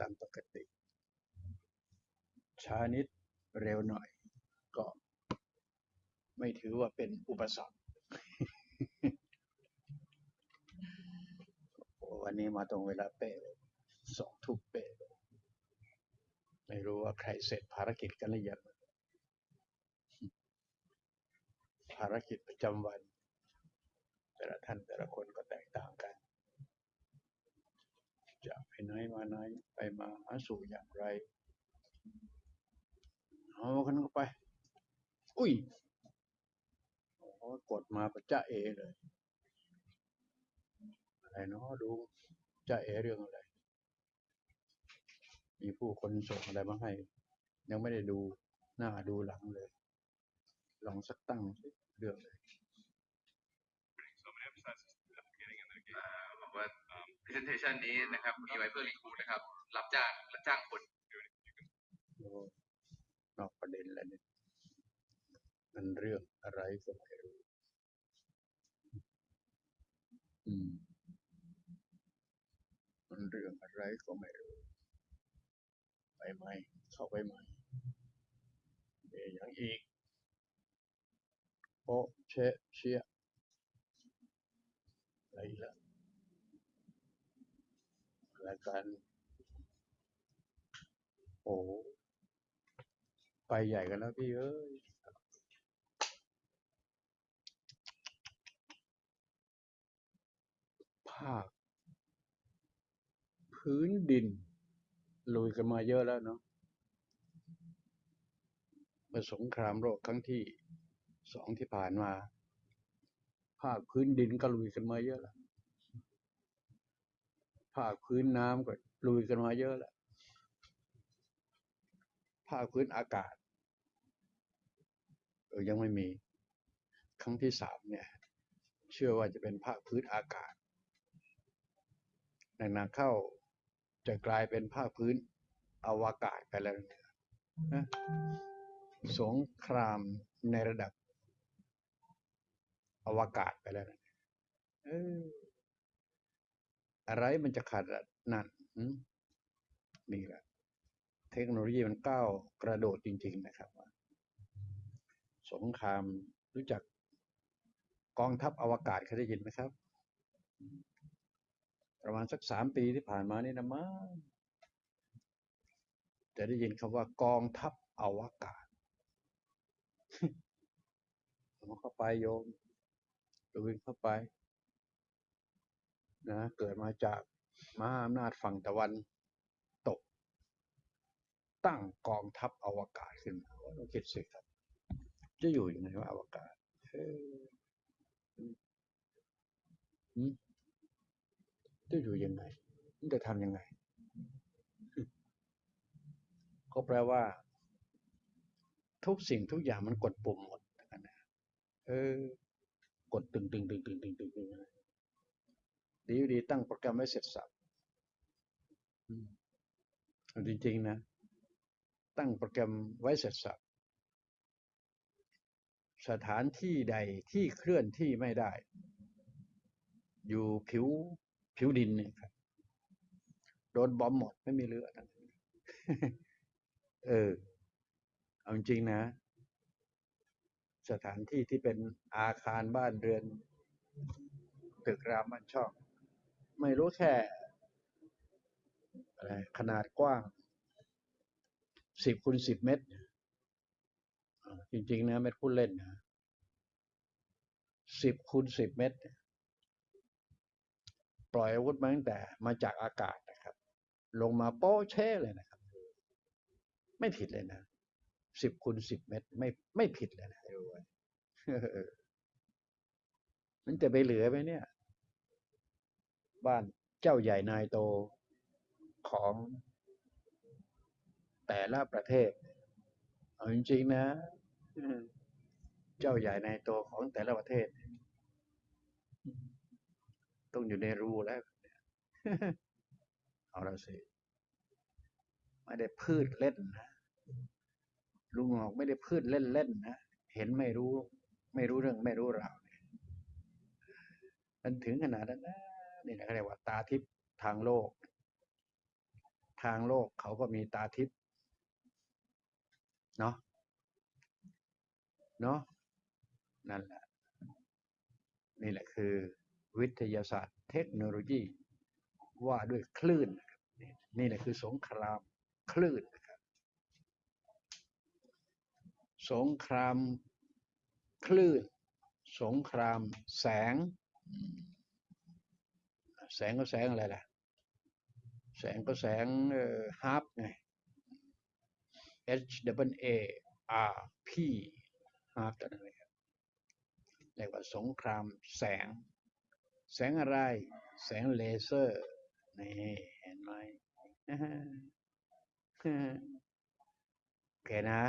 ตามปกติ ช้านิดเร็วหน่อย ก็ไม่ถือว่าเป็นอุปสรรควันนี้มาตรงเวลาเป๊ะสองทุ่มเป๊ะไม่รู้ว่าใครเสร็จภารกิจกันหรือยังภารกิจประจำวัน แต่ละท่านแต่ละคนก็แตกต่างกัน ไปไหนมาไหนไปมาหาสู่อย่างไรเอากันเข้าไป อุ้ยโอ้กดมาประจ้าเอเลย อะไรเนาะดูจ้าเอเรื่องอะไร มีผู้คนส่งอะไรมาให้ ยังไม่ได้ดูหน้าดูหลังเลย ลองสักตั้งเรื่องเลย บอกว่า presentation นี้นะครับ มีไว้เพื่อรีคูนะครับ รับจ้างรับจ้างคนนอกประเด็นแล้วเนี่ยมันเรื่องอะไรก็ไม่รู้อืมมันเรื่องอะไรก็ไม่รู้ไปไหมเข้าไปไหมเดี๋ยวอย่างอีกโปเชเชียอะไรละ ราการโอ้ไปใหญ่กันแล้วพี่เอ้ยภาค พื้นดิน ลุยกันมาเยอะแล้วเนาะมื่อสงครามโลกครั้งที่สองที่ผ่านมา ภาคพื้นดินก็ลุยกันมาเยอะแล้ว ภาคพื้นน้ำก็ลุยกันมาเยอะแล้วภาคพื้นอากาศเออยังไม่มี ครั้งที่สามเนี่ย เชื่อว่าจะเป็นภาคพื้นอากาศในนาเข้าจะกลายเป็นภาคพื้นอวกาศไปแล้วนะสงครามในระดับอวกาศไปแล้วนะ อะไรมันจะขาดนั่นนี่แหละ เทคโนโลยีมันก้าวกระโดดจริง ๆ นะครับสงครามรู้จักกองทัพอวกาศเคยได้ยินไหมครับ ประมาณสักสามปีที่ผ่านมานี่นะมั้งจะได้ยินคำว่ากองทัพอวกาศเอาเข้าไปโยมดูเข้าไป นะเกิดมาจากมหาอำนาจฝั่งตะวันตก ตั้งกองทัพอวกาศขึ้นมาเราคิดสิครับ จะอยู่ยังไงว่าอวกาศเอ้ยอืมจะอยู่ยังไงมันจะทำยังไง ก็แปลว่า ทุกสิ่งทุกอย่างมันกดปุ่มหมดนะเออกดตึงตึงตึงตึงตึงตึงตึง ดีอยู่ดีตั้งโปรแกรมไว้เสร็จสับอืมเอาจริงๆนะ ตั้งโปรแกรมไว้เสร็จสับสถานที่ใดที่เคลื่อนที่ไม่ได้ อยู่ผิวผิวดินเนี่ยครับโดนบอมหมดไม่มีเหลือทั้งนั้นเออ เอาจริงๆนะ สถานที่ที่เป็นอาคารบ้านเรือน ตึกรามบ้านช่อง ไม่รู้แค่อะไรขนาดกว้างสิบคูณสิบเมตร จริง ๆ นะไม่พูดเล่นนะสิบคูณสิบเมตร ปล่อยอาวุธมาตั้งแต่มาจากอากาศนะครับ ลงมาโป๊ะเช่เลยนะครับ ไม่ผิดเลยนะสิบคูณสิบเมตร ไม่ไม่ผิดเลยนะมันจะไปเหลือไหมเนี่ย บ้านเจ้าใหญ่นายโตของแต่ละประเทศ เอาจริงๆนะ เจ้าใหญ่นายโตของแต่ละประเทศ ต้องอยู่ในรูแล้วเอาละสิไม่ได้พืชเล่นนะลุงหอกไม่ได้พืชเล่นๆนะเห็นไม่รู้ ไม่รู้เรื่องไม่รู้ราวมันถึงขนาดนั้นนะ นี่นะเขาเรียกว่าตาทิพย์ทางโลก ทางโลกเขาก็มีตาทิพย์เนาะเนาะนั่นแหละ นี่แหละคือ วิทยาศาสตร์ เทคโนโลยีว่าด้วยคลื่น นี่นี่แหละคือสงครามคลื่นนะครับสงครามคลื่น สงครามแสง แสงก็แสงอะไรล่ะ แสงก็แสงฮาร์ปไง H W A R P ฮาร์ปตัวนั้นเลยครับเรียกว่าสงครามแสง แสงอะไร แสงเลเซอร์ นี่เห็นไหมโอเคนะ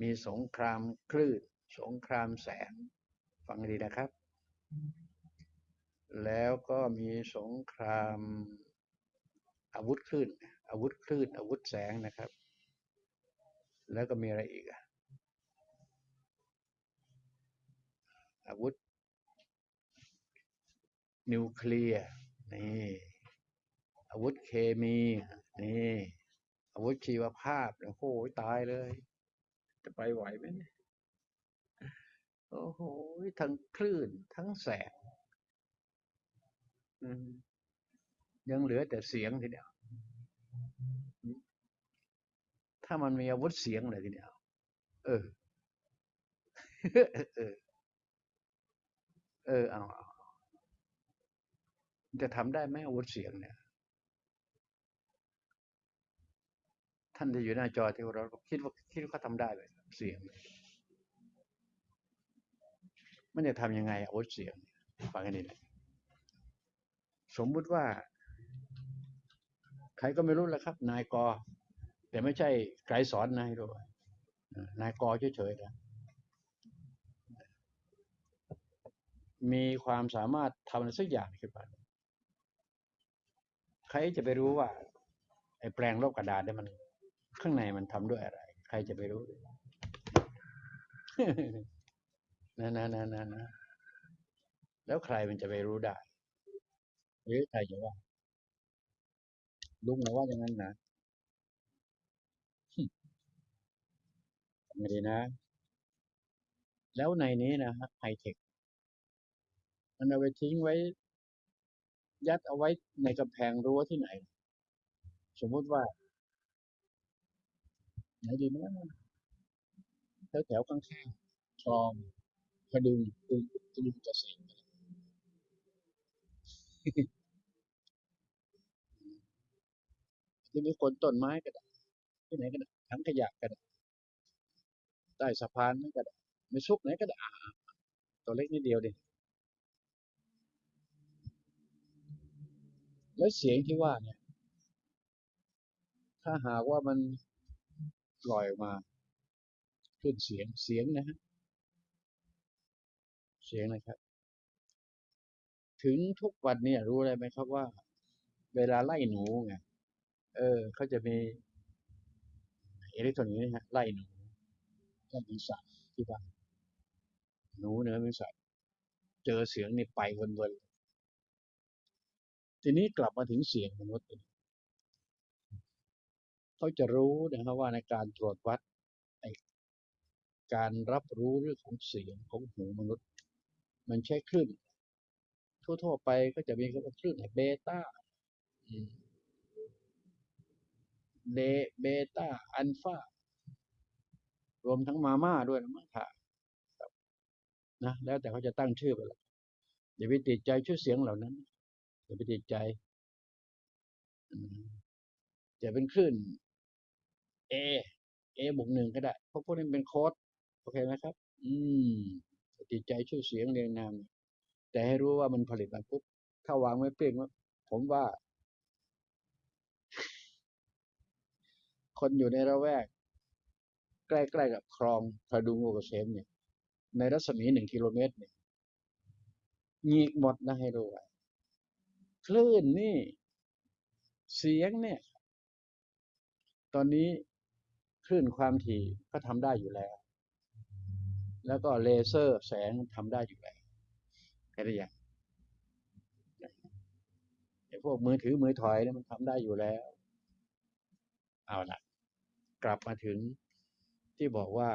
มีสงครามคลื่น สงครามแสง ฟังดีนะครับ แล้วก็มีสงครามอาวุธคลื่น อาวุธคลื่น อาวุธแสงนะครับ แล้วก็มีอะไรอีกอาวุธ นิวเคลียร์ นี่ อาวุธเคมี นี่ อาวุธชีวภาพ โอ้โห ตายเลย จะไปไหวไหมเนี่ยโอ้โห ทั้งคลื่น ทั้งแสง อืมยังเหลือแต่เสียงทีเดียวถ้ามันมีอาวุธเสียงเลยทีเดียวเออ เออ เออเอาเอาจะทำได้ไหมอาวุธเสียงเนี่ย ท่านที่อยู่หน้าจอที่เราคิดว่าคิดว่าเขาทำได้เลยเสียง มันจะทำยังไงอาวุธเสียงฟังให้ดีนะ สมมุติว่า ใครก็ไม่รู้แหละครับ นายกอ แต่ไม่ใช่ไกรสอนนายด้วยนายกอเฉยๆนะมีความสามารถทำอะไรสักอย่างขึ้นมาใครจะไปรู้ว่า ไอ้แปลงลบกระดาษเนี่ยมัน ข้างในมันทำด้วยอะไร ใครจะไปรู้นะนะนะนะนะแล้วใครมันจะไปรู้ได้ หรือใครจะว่าลุงนะว่าอย่างนั้นนะไม่ดีนะ แล้วในนี้นะฮะไฮเทค มันเอาไปทิ้งไว้ ยัดเอาไว้ในกำแพงรั้วที่ไหน สมมติว่า ไหนดีนะแถวแถวข้างๆคลองพดุงกรุงกรุงเกษม ที่มีคนต้นไม้ก็ได้ที่ไหนก็ได้ถังขยะก็ได้ใต้สะพานนั่นก็ได้ไม่ซุกไหนก็ได้อ่าตัวเล็กนิดเดียวดิแล้วเสียงที่ว่าเนี่ย ถ้าหากว่ามันปล่อยมาขึ้นเสียงเสียงนะฮะเสียงนะครับ ถึงทุกวันเนี่ยรู้อะไรไหมครับว่า เวลาไล่หนูไงเออเขาจะมีอิเล็กทรอนิกส์นะฮะไล่หนูไล่ปีศาจที่บ้านหนูเนื้อปีศาจเจอเสียงนี่ไปวนๆทีนี้กลับมาถึงเสียงมนุษย์เขาจะรู้นะครับว่าในการตรวจวัดการรับรู้เรื่องของเสียงของหูมนุษย์ มันใช้คลื่น ทั่ว ๆ ไปก็จะมีคำว่าคลื่นเบต้าเดเบต้าอัลฟารวมทั้งมาม่าด้วยนะมั้งค่ะนะแล้วแต่เขาจะตั้งชื่อไปละอย่าไปติดใจชื่อเสียงเหล่านั้นอย่าไปติดใจจะเป็นคลื่น A A บวกหนึ่งก็ได้เพราะพวกนี้เป็นโค้ดโอเคไหมครับ อืมติดใจชื่อเสียงเรียงนาม แต่ให้รู้ว่ามันผลิตมาปุ๊บถ้าวางไว้เปลี่ยนว่าผมว่า คนอยู่ในระแวก ใกล้ๆกับคลองพระดุงโอเกษมเนี่ย ในรัศมีหนึ่งกิโลเมตรเนี่ยงีกหมดนะให้รู้ไว้คลื่นนี่ เสียงเนี่ย ตอนนี้คลื่นความถี่ก็ทำได้อยู่แล้ว แล้วก็เลเซอร์แสงทำได้อยู่แล้ว แค่นี้อย่างไอ้พวกมือถือมือถอยเนี่ยมันทำได้อยู่แล้ว เอาละกลับมาถึงที่บอกว่า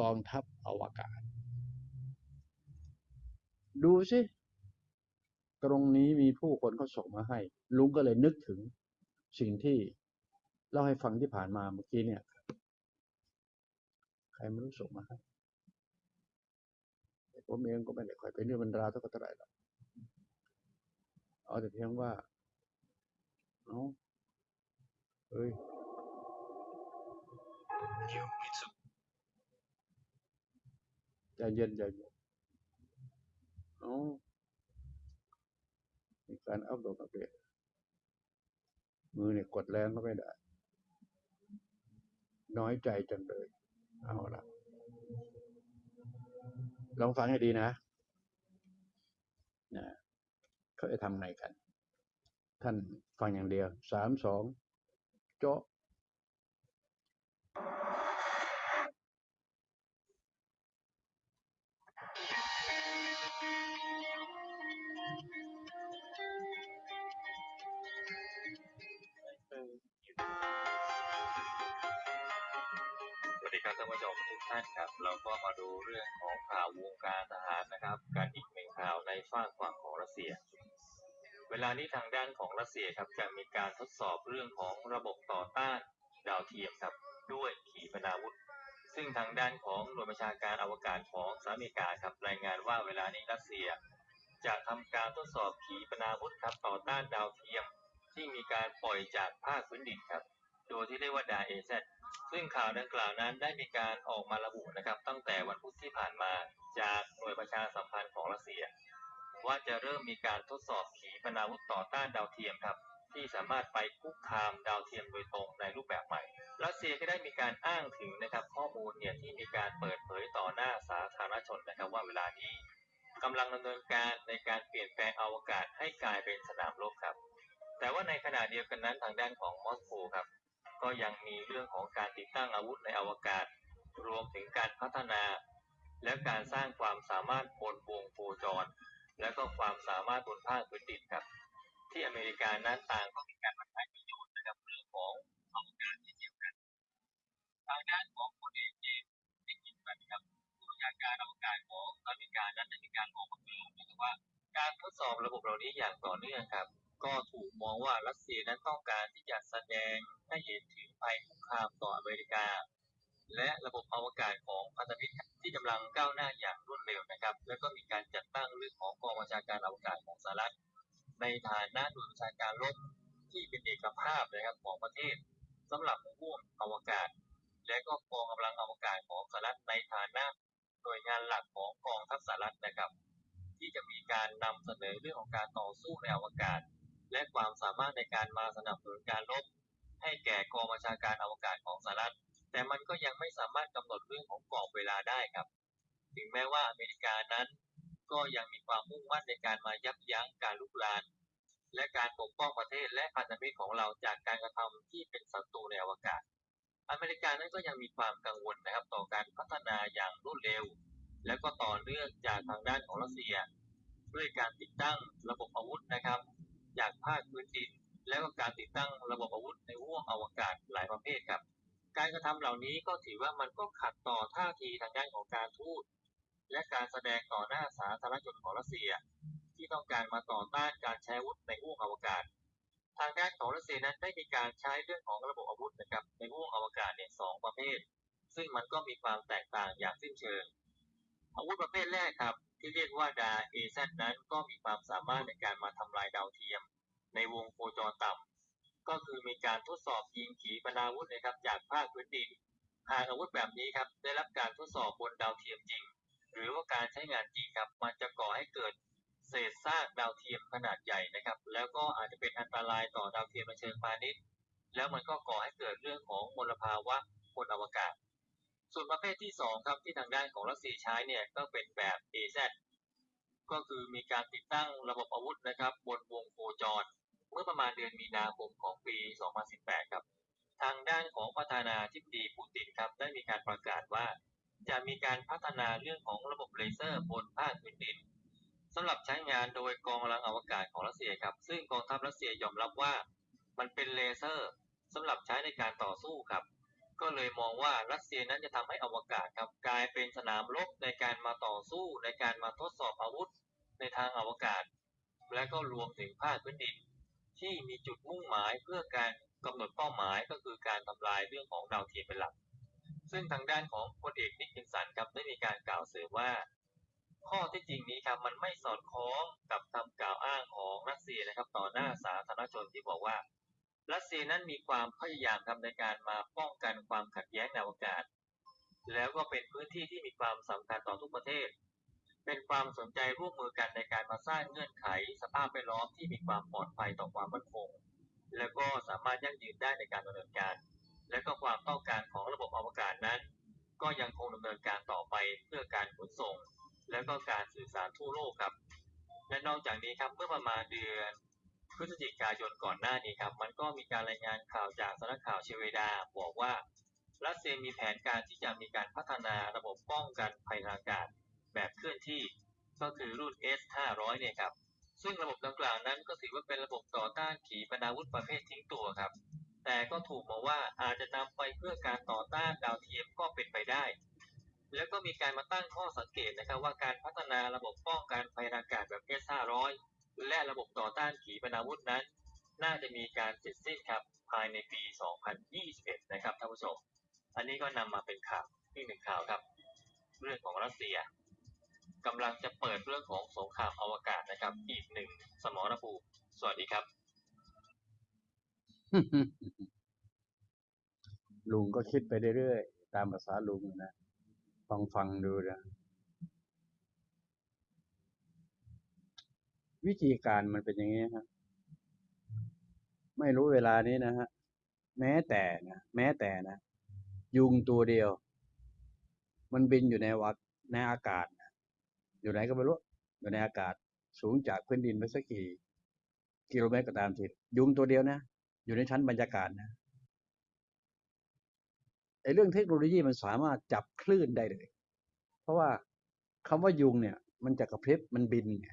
กองทัพอวกาศ ดูสิตรงนี้มีผู้คนเขาส่งมาให้ ลุงก็เลยนึกถึงสิ่งที่เล่าให้ฟังที่ผ่านมาเมื่อกี้เนี่ย ใครไม่รู้ส่งมาให้ ผมเองก็ไม่ได้ค่อยเป็นเรื่องบรรดาเท่าไหร่หรอกเอาแต่เพียงว่าเอาเฮ้ยใจเย็นใจเย็นเอามีการอัพโหลดอัปเดตมือเนี่ยกดแรงก็ไม่ได้ น้อยใจจังเลย เอาละ ลองฟังให้ดีนะนะเขาจะทำไงกัน ท่านฟังอย่างเดียวสามสองเจะ ดีครับท่านผู้ชมทุกท่านครับ เราก็มาดูเรื่องของข่าววงการทหารนะครับ การอีกหนึ่งข่าวในฝั่งฝั่งของรัสเซีย เวลานี้ทางด้านของรัสเซียครับจะมีการทดสอบเรื่องของระบบต่อต้านดาวเทียมครับด้วยขีปนาวุธ ซึ่งทางด้านของหน่วยบัญชาการอวกาศของสหรัฐอเมริกาครับรายงานว่าเวลานี้รัสเซีย จะทำการทดสอบขีปนาวุธครับต่อต้านดาวเทียม ที่มีการปล่อยจากภาคพื้นดินครับ โดยที่เรียกว่าดาเอเซ ซึ่งข่าวดังกล่าวนั้นได้มีการออกมาระบุนะครับ ตั้งแต่วันพุธที่ผ่านมาจากหน่วยประชาสัมพันธ์ของรัสเซีย ว่าจะเริ่มมีการทดสอบขีปนาวุธต่อต้านดาวเทียมครับ ที่สามารถไปคุกคามดาวเทียมโดยตรงในรูปแบบใหม่ รัสเซียก็ได้มีการอ้างถึงนะครับ ข้อมูลเนี่ยที่มีการเปิดเผยต่อหน้าสาธารณชนนะครับ ว่าเวลานี้กำลังดำเนินการในการเปลี่ยนแปลงอวกาศให้กลายเป็นสนามรบครับ แต่ว่าในขณะเดียวกันนั้นทางด้านของมอสโกครับ ก็ยังมีเรื่องของการติดตั้งอาวุธในอวกาศ รวมถึงการพัฒนา และการสร้างความสามารถบนวงโคจร และก็ความสามารถบนภาคพื้นดินครับ ที่อเมริกานั้นต่างก็มีการมาใช้ประโยชน์นะครับเรื่องของอวกาศเช่เดียวกันทางด้านของพลเอกเจมส์ดิกินสันครับผู้บัญชาการอวกาศของอเมริกานั้นได้มีการออกมากล่าวนะครับว่า การทดสอบระบบเหล่านี้อย่างต่อเนื่องครับ ก็ถูกมองว่ารัสเซียนั้นต้องการที่จะแสดง ให้เห็นถึงภัยคุกคามต่ออเมริกา และระบบอวกาศของพันธมิตรที่กำลังก้าวหน้าอย่างรวดเร็วนะครับ แล้วก็มีการจัดตั้งเรื่องของกองบัญชาการอวกาศของสหรัฐ ในฐานะหน่วยบัญชาการรบที่เป็นเอกภาพนะครับของประเทศสำหรับห่วงอวกาศ และก็กองกำลังอวกาศของสหรัฐในฐานะหน่วยงานหลักของกองทัพสหรัฐนะครับที่จะมีการนำเสนอเรื่องของการต่อสู้ในอวกาศ และความสามารถในการมาสนับสนุนการรบ ให้แก่กองบัญชาการอวกาศของสหรัฐ แต่มันก็ยังไม่สามารถกำหนดเรื่องของกรอบเวลาได้ครับ ถึงแม้ว่าอเมริกานั้น ก็ยังมีความมุ่งมั่นในการมายับยั้งการลุกลาน และการปกป้องประเทศและพันธมิตรของเราจากการกระทำที่เป็นศัตรูในอวกาศ อเมริกานั้นก็ยังมีความกังวลนะครับต่อการพัฒนาอย่างรวดเร็ว และก็ต่อเนื่องจากทางด้านของรัสเซีย ด้วยการติดตั้งระบบอาวุธนะครับ จากภาคพื้นดิน และก็การติดตั้งระบบอาวุธในห้วงอวกาศหลายประเภทครับ การกระทำเหล่านี้ก็ถือว่ามันก็ขัดต่อท่าทีทางด้านของการทูตและการแสดงต่อหน้าสาธารณชนของรัสเซีย ที่ต้องการมาต่อต้านการใช้อาวุธในห้วงอวกาศ ทางด้านของรัสเซียนั้นได้มีการใช้เรื่องของระบบอาวุธนะครับในห้วงอวกาศเนี่ยสองประเภท ซึ่งมันก็มีความแตกต่างอย่างสิ้นเชิง อาวุธประเภทแรกครับที่เรียกว่าดาเอซนั้นก็มีความสามารถในการมาทำลายดาวเทียม ในวงโคจรต่ำก็คือมีการทดสอบยิงขีปนาวุธนะครับจากภาคพื้นดินหากอาวุธแบบนี้ครับได้รับการทดสอบบนดาวเทียมจริง หรือว่าการใช้งานจริงครับ มันจะก่อให้เกิดเศษซากดาวเทียมขนาดใหญ่นะครับ แล้วก็อาจจะเป็นอันตรายต่อดาวเทียมในเชิงพาณิชย์ แล้วมันก็ก่อให้เกิดเรื่องของมลภาวะบนอวกาศ ส่วนประเภทที่สองครับที่ทางด้านของรัสเซียใช้เนี่ยก็เป็นแบบ AZ ก็คือมีการติดตั้งระบบอาวุธนะครับ บนวงโคจร เมื่อประมาณเดือนมีนาคมของปี 2018 ครับ ทางด้านของประธานาธิบดีปูตินครับได้มีการประกาศว่า จะมีการพัฒนาเรื่องของระบบเลเซอร์บนภาคพื้นดินสำหรับใช้งานโดยกองกำลังอวกาศของรัสเซียครับ ซึ่งกองทัพรัสเซียยอมรับว่า มันเป็นเลเซอร์สำหรับใช้ในการต่อสู้ครับ ก็เลยมองว่ารัสเซียนั้นจะทำให้อวกาศครับกลายเป็นสนามรบในการมาต่อสู้ในการมาทดสอบอาวุธในทางอวกาศ และก็รวมถึงภาคพื้นดิน ที่มีจุดมุ่งหมายเพื่อการกำหนดเป้าหมายก็คือการทำลายเรื่องของดาวเทียมเป็นหลัก ซึ่งทางด้านของพลเอกนิกกินสันครับได้มีการกล่าวเสริมว่า ข้อที่จริงนี้ครับมันไม่สอดคล้องกับคำกล่าวอ้างของรัสเซียนะครับต่อหน้าสาธารณชนที่บอกว่า รัสเซียนั้นมีความพยายามทำในการมาป้องกันความขัดแย้งในอวกาศ แล้วก็เป็นพื้นที่ที่มีความสำคัญต่อทุกประเทศ เป็นความสนใจร่วมมือกันในการมาสร้างเงื่อนไข สภาพแวดล้อมที่มีความปลอดภัยต่อความมั่นคง แล้วก็สามารถยั่งยืนได้ในการดำเนินการ และก็ความต้องการของระบบอวกาศนั้น ก็ยังคงดำเนินการต่อไปเพื่อการขนส่ง แล้วก็การสื่อสารทั่วโลกครับ และนอกจากนี้ครับเมื่อประมาณเดือนพฤศจิกายนก่อนหน้านี้ครับ มันก็มีการรายงานข่าวจากสำนักข่าวเชเวดา บอกว่ารัสเซียมีแผนการที่จะมีการพัฒนาระบบป้องกันภัยทางอากาศ แบบเคลื่อนที่ก็คือรุ่น S500 เนี่ยครับ ซึ่งระบบดังกล่าวนั้นก็ถือว่าเป็นระบบต่อต้านขีปนาวุธประเภททิ้งตัวครับ แต่ก็ถูกมองว่าอาจจะนำไปเพื่อการต่อต้านดาวเทียมก็เป็นไปได้ แล้วก็มีการมาตั้งข้อสังเกตนะครับว่าการพัฒนาระบบป้องกันภัยอากาศแบบ S500 และระบบต่อต้านขีปนาวุธนั้น น่าจะมีการเสร็จสิ้นครับภายในปี 2021 นะครับท่านผู้ชม อันนี้ก็นำมาเป็นข่าวอีกหนึ่งข่าวครับ เรื่องของรัสเซีย กำลังจะเปิดเรื่องของสงครามอวกาศนะครับ อีกหนึ่งสมรภูมิสวัสดีครับ ลุงก็คิดไปเรื่อยๆตามภาษาลุงนะฟังฟังดูนะวิธีการมันเป็นอย่างนี้ฮะไม่รู้เวลานี้นะฮะ แม้แต่นะแม้แต่นะ ยุงตัวเดียว มันบินอยู่ในวัดในอากาศ อยู่ไหนก็ไม่รู้อยู่ในอากาศสูงจากพื้นดินไปสักกี่กิโลเมตรก็ตามทียุงตัวเดียวนะ อยู่ในชั้นบรรยากาศนะไอ้เรื่องเทคโนโลยีมันสามารถจับคลื่นได้เลย เพราะว่าคำว่ายุงเนี่ย มันจะกระพริบมันบินไง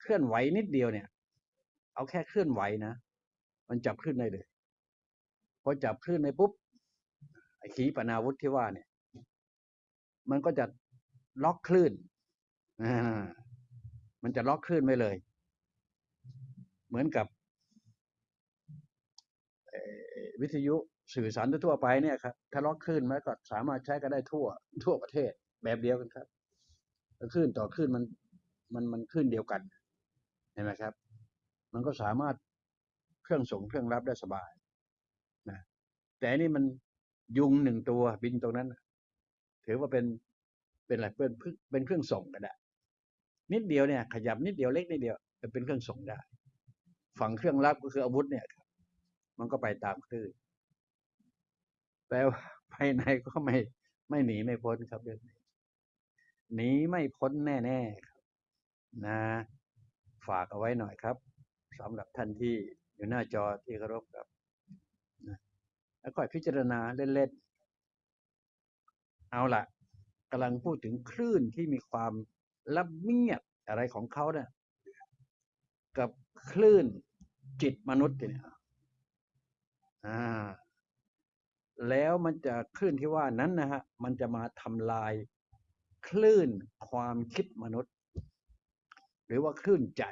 เคลื่อนไหวนิดเดียวเนี่ย เอาแค่เคลื่อนไหวนะมันจับคลื่นได้เลยพอจับคลื่นในปุ๊บไอ้ขีปนาวุธที่ว่าเนี่ย มันก็จะ ล็อกคลื่นมันจะล็อกคลื่นไว้เลย เหมือนกับวิทยุสื่อสารทั่วไปเนี่ยครับถ้าล็อกคลื่นไว้ก็สามารถใช้กันได้ทั่ว ทั่วประเทศแบบเดียวกันครับคลื่นต่อคลื่นมันมันมันคลื่นเดียวกันเห็นไหมครับ มันก็สามารถเครื่องส่งเครื่องรับได้สบายนะแต่นี่มันยุงหนึ่งตัวบินตรงนั้น ถือว่าเป็น เป็นอะไรเป็นเป็นเครื่องส่งก็ได้ นิดเดียวเนี่ยขยับนิดเดียวเล็กนิดเดียวจะเป็นเครื่องส่งได้ ฝั่งเครื่องรับก็คืออาวุธเนี่ยครับ มันก็ไปตามคลื่นแต่ว่าภายในก็ไม่ไม่หนีไม่พ้นครับเรื่องนี้หนีไม่พ้นแน่ๆครับนะ ฝากเอาไว้หน่อยครับสำหรับท่านที่อยู่หน้าจอที่เคารพครับนะแล้วก็พิจารณาเล่นๆเอาล่ะ กำลังพูดถึงคลื่นที่มีความละเมียดอะไรของเขาเนี่ยกับคลื่นจิตมนุษย์เนี่ยอ่าแล้วมันจะคลื่นที่ว่านั้นนะฮะมันจะมาทำลายคลื่นความคิดมนุษย์ หรือว่าคลื่นใจ